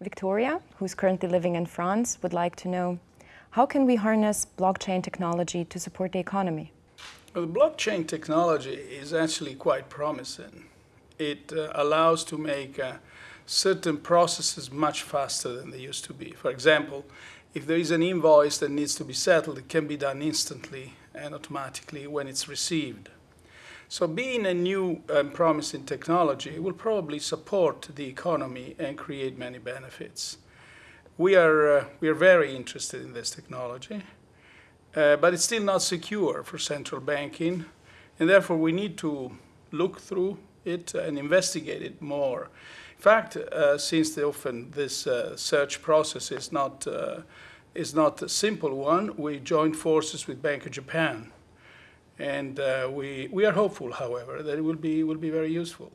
Victoria, who's currently living in France, would like to know, how can we harness blockchain technology to support the economy? Well, the blockchain technology is actually quite promising. It uh, allows to make uh, certain processes much faster than they used to be. For example, if there is an invoice that needs to be settled, it can be done instantly and automatically when it's received. So being a new and promising technology it will probably support the economy and create many benefits. We are, uh, we are very interested in this technology, uh, but it's still not secure for central banking, and therefore we need to look through it and investigate it more. In fact, uh, since often this uh, search process is not, uh, is not a simple one, we joined forces with Bank of Japan and uh, we, we are hopeful, however, that it will be, will be very useful.